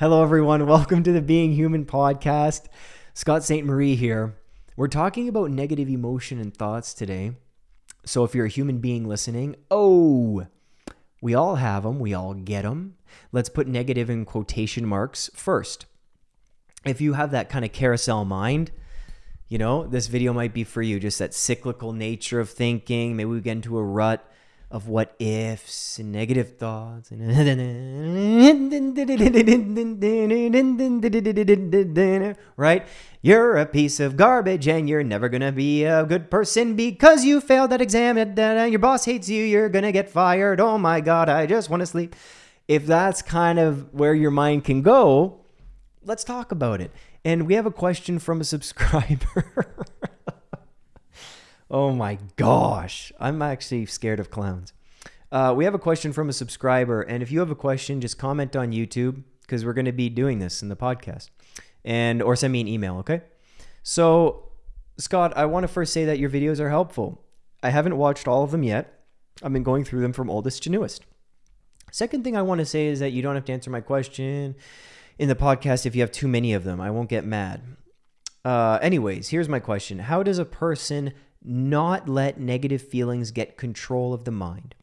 Hello, everyone. Welcome to the Being Human podcast. Scott Ste Marie here. We're talking about negative emotion and thoughts today. So, if you're a human being listening, oh, we all have them, we all get them. Let's put negative in quotation marks first. If you have that kind of carousel mind, you know, this video might be for you. Just that cyclical nature of thinking. Maybe we get into a rut of what ifs and negative thoughts right? You're a piece of garbage and you're never gonna be a good person because you failed that exam uh, your boss hates you you're gonna get fired. Oh my god i just want to sleep. If that's kind of where your mind can go let's talk about it. And we have a question from a subscriber Oh my gosh. I'm actually scared of clowns. Uh, we have a question from a subscriber. And if you have a question, just comment on YouTube because we're going to be doing this in the podcast. And or send me an email, okay? So, Scott, I want to first say that your videos are helpful. I haven't watched all of them yet. I've been going through them from oldest to newest. Second thing I want to say is that you don't have to answer my question in the podcast if you have too many of them. I won't get mad. Uh, anyways, here's my question How does a person not let negative feelings get control of the mind.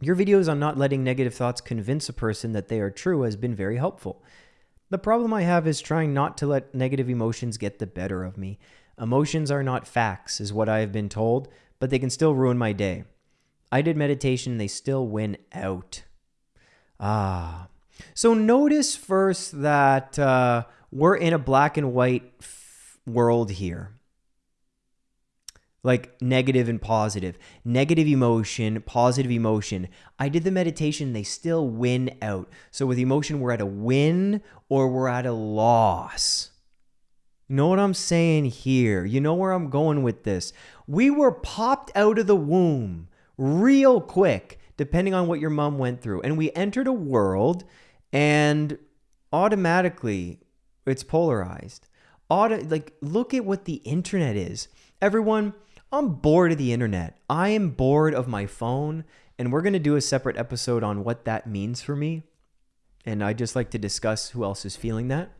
Your videos on not letting negative thoughts convince a person that they are true has been very helpful. The problem I have is trying not to let negative emotions get the better of me. Emotions are not facts, is what I have been told, but they can still ruin my day. I did meditation, they still win out. Ah. So notice first that uh, we're in a black and white world here like negative and positive, negative emotion, positive emotion. I did the meditation, they still win out. So with emotion, we're at a win or we're at a loss. You know what I'm saying here? You know where I'm going with this? We were popped out of the womb real quick, depending on what your mom went through. And we entered a world and automatically it's polarized. Auto, like, look at what the internet is. Everyone, I'm bored of the internet. I am bored of my phone, and we're going to do a separate episode on what that means for me. And I just like to discuss who else is feeling that.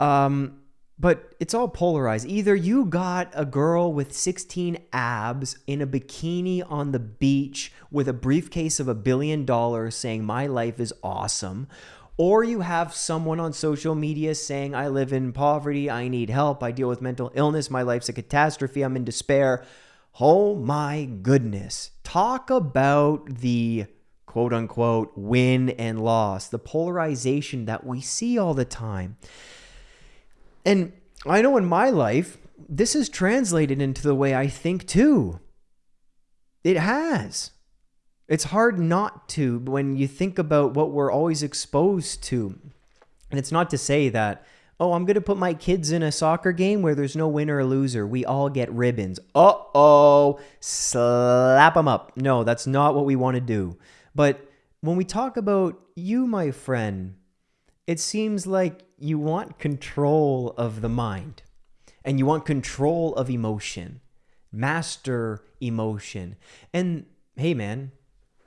Um, but it's all polarized. Either you got a girl with 16 abs in a bikini on the beach with a briefcase of a billion dollars saying, My life is awesome, or you have someone on social media saying, I live in poverty, I need help, I deal with mental illness, my life's a catastrophe, I'm in despair. Oh my goodness. Talk about the quote unquote win and loss, the polarization that we see all the time. And I know in my life, this is translated into the way I think too. It has. It's hard not to when you think about what we're always exposed to. And it's not to say that, oh, I'm going to put my kids in a soccer game where there's no winner or loser. We all get ribbons. Uh oh, slap them up. No, that's not what we want to do. But when we talk about you, my friend, it seems like you want control of the mind and you want control of emotion, master emotion. And hey, man,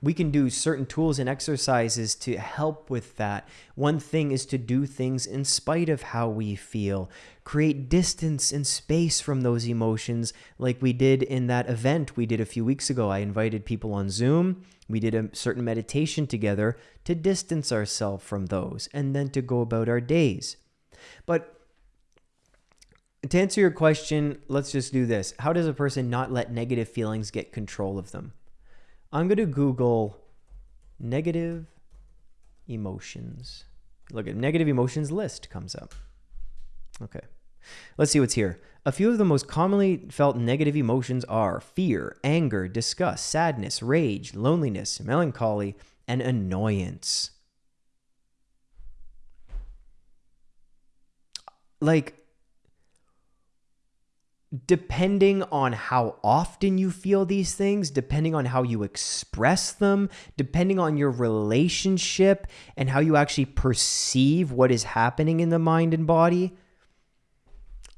we can do certain tools and exercises to help with that. One thing is to do things in spite of how we feel, create distance and space from those emotions, like we did in that event we did a few weeks ago. I invited people on Zoom. We did a certain meditation together to distance ourselves from those and then to go about our days. But to answer your question, let's just do this. How does a person not let negative feelings get control of them? I'm going to Google negative emotions. Look at negative emotions list comes up. Okay. Let's see what's here. A few of the most commonly felt negative emotions are fear, anger, disgust, sadness, rage, loneliness, melancholy, and annoyance. Like, depending on how often you feel these things, depending on how you express them, depending on your relationship and how you actually perceive what is happening in the mind and body.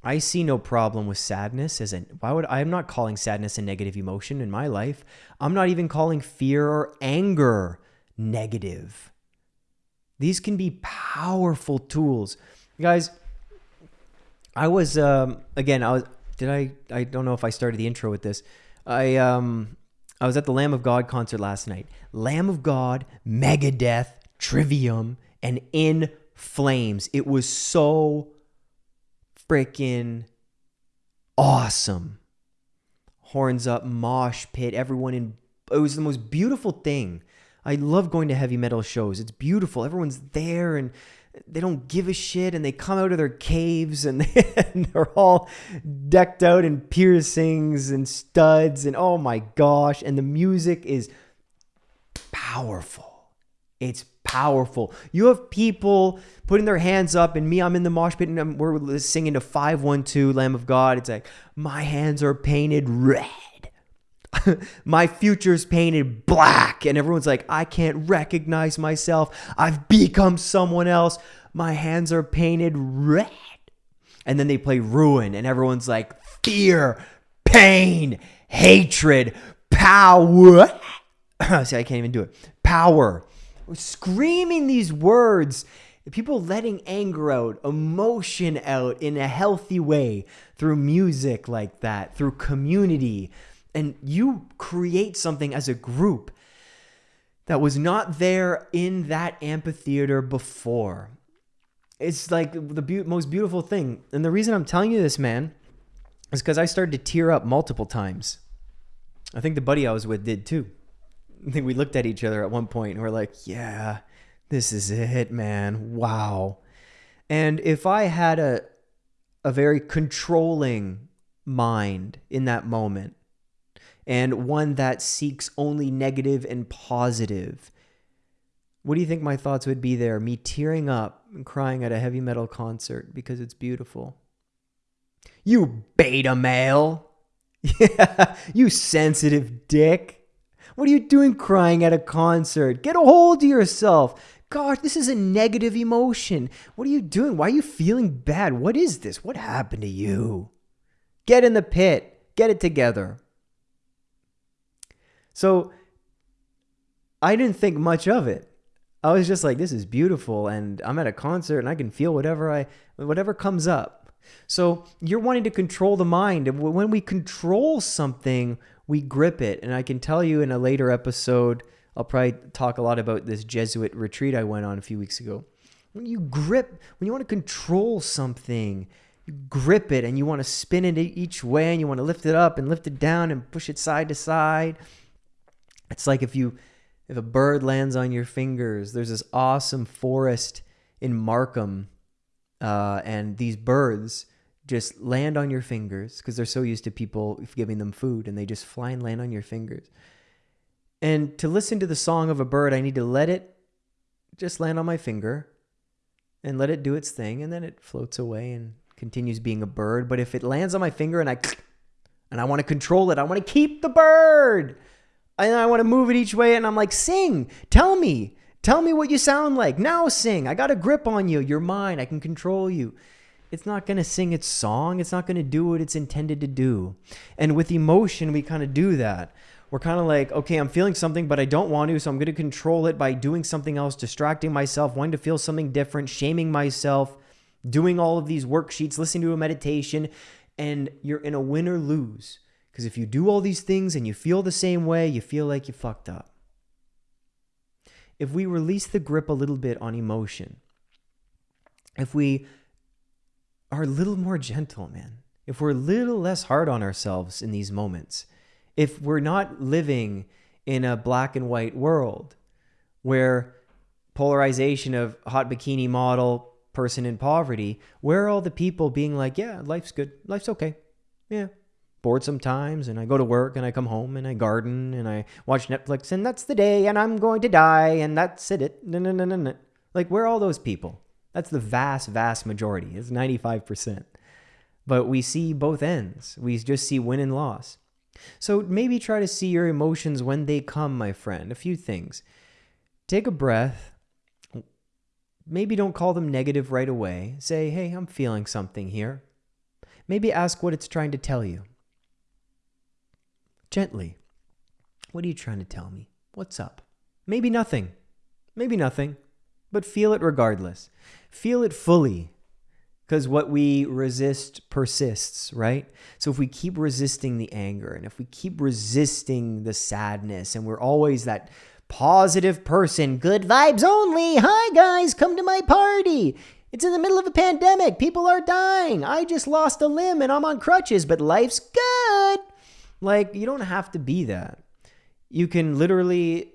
I see no problem with sadness as an why would I'm not calling sadness a negative emotion in my life. I'm not even calling fear or anger negative. These can be powerful tools. Guys, I was um again, I was did I I don't know if I started the intro with this. I um I was at the Lamb of God concert last night. Lamb of God, Megadeth, Trivium, and In Flames. It was so freaking awesome. Horns up, mosh pit, everyone in it was the most beautiful thing. I love going to heavy metal shows. It's beautiful. Everyone's there and they don't give a shit and they come out of their caves and, and they're all decked out in piercings and studs and oh my gosh and the music is powerful. It's powerful. You have people putting their hands up and me i'm in the mosh pit and I'm, we're singing to 512 lamb of god. It's like my hands are painted red my future's painted black. And everyone's like i can't recognize myself. I've become someone else. My hands are painted red. And then they play ruin and everyone's like fear pain hatred power. See i can't even do it. Power. Screaming these words people letting anger out emotion out in a healthy way through music like that through community and you create something as a group that was not there in that amphitheater before. It's like the be- most beautiful thing. And the reason I'm telling you this, man, is because I started to tear up multiple times. I think the buddy I was with did too. I think we looked at each other at one point and we're like, yeah, this is it, man. Wow. And if I had a a very controlling mind in that moment, and one that seeks only negative and positive. What do you think my thoughts would be there? Me tearing up and crying at a heavy metal concert because it's beautiful. You beta male. You sensitive dick. What are you doing crying at a concert? Get a hold of yourself. Gosh, this is a negative emotion. What are you doing? Why are you feeling bad? What is this? What happened to you? Get in the pit. Get it together. So I didn't think much of it. I was just like, this is beautiful, and I'm at a concert and I can feel whatever I whatever comes up. So you're wanting to control the mind. And when we control something, we grip it. And I can tell you in a later episode, I'll probably talk a lot about this Jesuit retreat I went on a few weeks ago. When you grip, when you want to control something, you grip it and you want to spin it each way and you want to lift it up and lift it down and push it side to side it's like if you if a bird lands on your fingers, there's this awesome forest in Markham, uh, and these birds just land on your fingers because they're so used to people giving them food, and they just fly and land on your fingers. And to listen to the song of a bird, I need to let it just land on my finger and let it do its thing, and then it floats away and continues being a bird. But if it lands on my finger and I and I want to control it, I want to keep the bird and I want to move it each way. And I'm like, sing, tell me, tell me what you sound like. Now sing. I got a grip on you. You're mine. I can control you. It's not going to sing its song. It's not going to do what it's intended to do. And with emotion, we kind of do that. We're kind of like, okay, I'm feeling something, but I don't want to. So I'm going to control it by doing something else, distracting myself, wanting to feel something different, shaming myself, doing all of these worksheets, listening to a meditation. And you're in a win or lose. Because if you do all these things and you feel the same way, you feel like you fucked up. If we release the grip a little bit on emotion, if we are a little more gentle, man, if we're a little less hard on ourselves in these moments, if we're not living in a black and white world where polarization of hot bikini model person in poverty, where are all the people being like, yeah, life's good, life's okay, yeah, bored sometimes and I go to work and I come home and I garden and I watch Netflix and that's the day and I'm going to die and that's it. No, no, no, no, no. Like, where are all those people? That's the vast, vast majority. It's 95%. But we see both ends. We just see win and loss. So maybe try to see your emotions when they come, my friend. A few things. Take a breath. Maybe don't call them negative right away. Say, hey, I'm feeling something here. Maybe ask what it's trying to tell you gently. What are you trying to tell me? What's up? Maybe nothing. Maybe nothing. but feel it regardless. Feel it fully because what we resist persists, right? So if we keep resisting the anger and if we keep resisting the sadness and we're always that positive person, good vibes only. Hi guys, come to my party. It's in the middle of a pandemic. People are dying. I just lost a limb and I'm on crutches, but life's good. Like, you don't have to be that. You can literally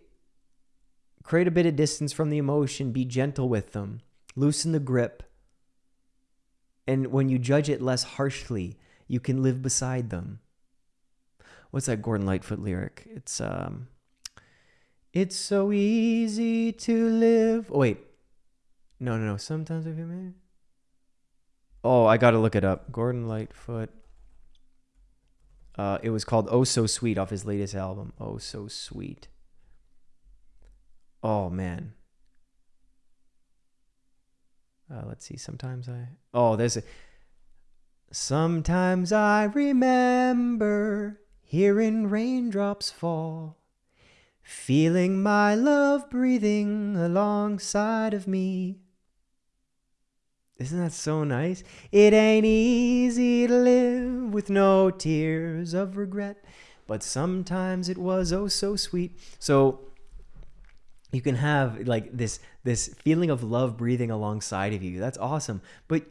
create a bit of distance from the emotion, be gentle with them, loosen the grip. And when you judge it less harshly, you can live beside them. What's that Gordon Lightfoot lyric? It's um It's so easy to live. Oh wait. No, no, no. Sometimes I feel me. Oh, I got to look it up. Gordon Lightfoot. Uh, it was called "Oh So Sweet" off his latest album. Oh So Sweet. Oh man. Uh, let's see. Sometimes I. Oh, there's a. Sometimes I remember hearing raindrops fall, feeling my love breathing alongside of me. Isn't that so nice? It ain't easy to live with no tears of regret, but sometimes it was oh so sweet. So you can have like this this feeling of love breathing alongside of you. That's awesome. But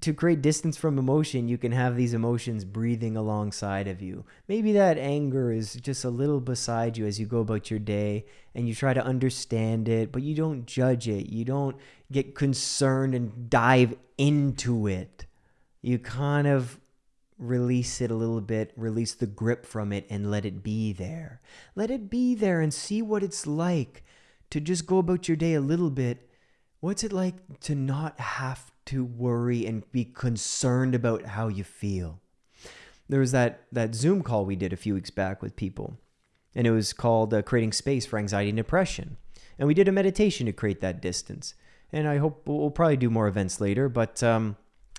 to create distance from emotion, you can have these emotions breathing alongside of you. Maybe that anger is just a little beside you as you go about your day and you try to understand it, but you don't judge it. You don't get concerned and dive into it. You kind of release it a little bit, release the grip from it, and let it be there. Let it be there and see what it's like to just go about your day a little bit. What's it like to not have to worry and be concerned about how you feel? There was that, that Zoom call we did a few weeks back with people, and it was called uh, Creating Space for Anxiety and Depression. And we did a meditation to create that distance. And I hope we'll probably do more events later, but um,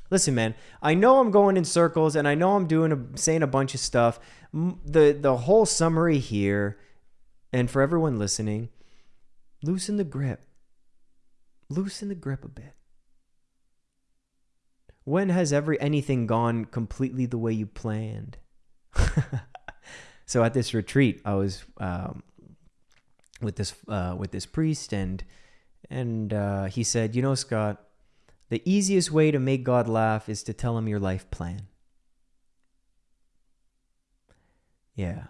listen, man, I know I'm going in circles and I know I'm doing a, saying a bunch of stuff. The the whole summary here, and for everyone listening, Loosen the grip. Loosen the grip a bit. When has every anything gone completely the way you planned? so at this retreat, I was um, with this uh, with this priest, and and uh, he said, "You know, Scott, the easiest way to make God laugh is to tell him your life plan." Yeah.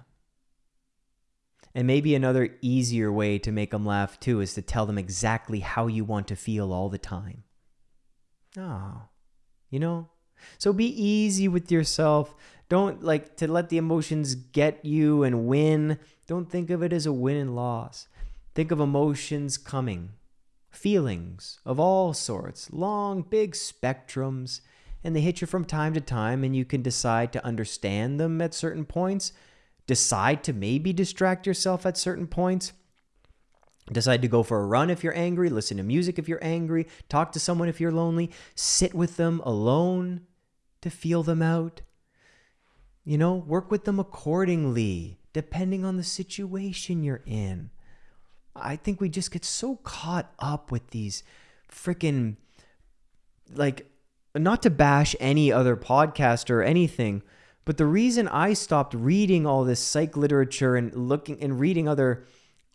And maybe another easier way to make them laugh too is to tell them exactly how you want to feel all the time. Oh, you know? So be easy with yourself. Don't like to let the emotions get you and win. Don't think of it as a win and loss. Think of emotions coming, feelings of all sorts, long, big spectrums, and they hit you from time to time, and you can decide to understand them at certain points decide to maybe distract yourself at certain points. Decide to go for a run if you're angry, listen to music if you're angry, talk to someone if you're lonely, sit with them alone to feel them out. You know, work with them accordingly, depending on the situation you're in. I think we just get so caught up with these freaking, like, not to bash any other podcast or anything, but the reason I stopped reading all this psych literature and looking and reading other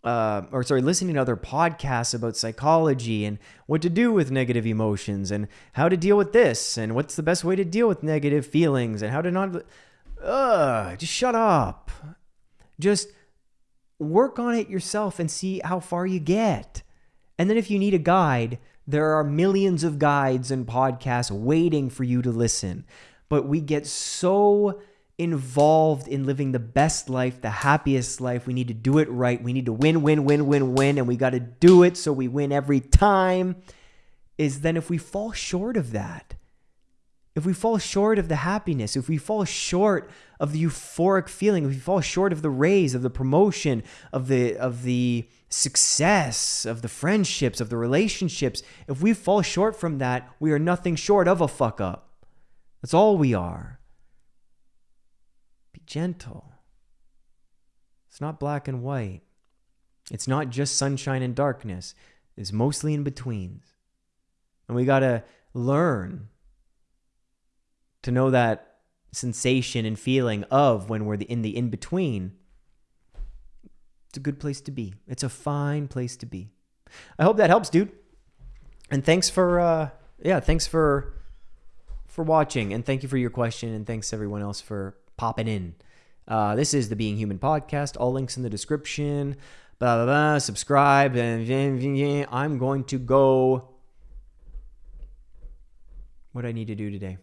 uh, or sorry, listening to other podcasts about psychology and what to do with negative emotions and how to deal with this and what's the best way to deal with negative feelings and how to not. Just shut up. Just work on it yourself and see how far you get. And then if you need a guide, there are millions of guides and podcasts waiting for you to listen but we get so involved in living the best life, the happiest life. We need to do it right. We need to win, win, win, win, win, and we got to do it so we win every time. Is then if we fall short of that, if we fall short of the happiness, if we fall short of the euphoric feeling, if we fall short of the raise, of the promotion, of the of the success, of the friendships, of the relationships, if we fall short from that, we are nothing short of a fuck up. That's all we are. Gentle. It's not black and white. It's not just sunshine and darkness. It's mostly in betweens. And we got to learn to know that sensation and feeling of when we're in the in between. It's a good place to be. It's a fine place to be. I hope that helps, dude. And thanks for uh yeah, thanks for for watching and thank you for your question and thanks everyone else for popping in. Uh, this is the Being Human podcast. All links in the description. Blah blah blah. Subscribe and I'm going to go. What I need to do today?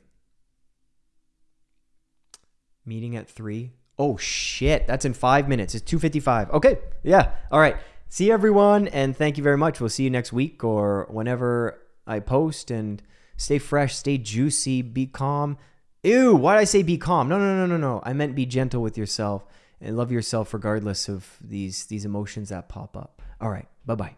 Meeting at three. Oh shit, that's in five minutes. It's two fifty-five. Okay, yeah. All right. See everyone, and thank you very much. We'll see you next week or whenever I post. And stay fresh, stay juicy, be calm. Ew, why did I say be calm? No, no, no, no, no. I meant be gentle with yourself and love yourself regardless of these these emotions that pop up. All right, bye bye.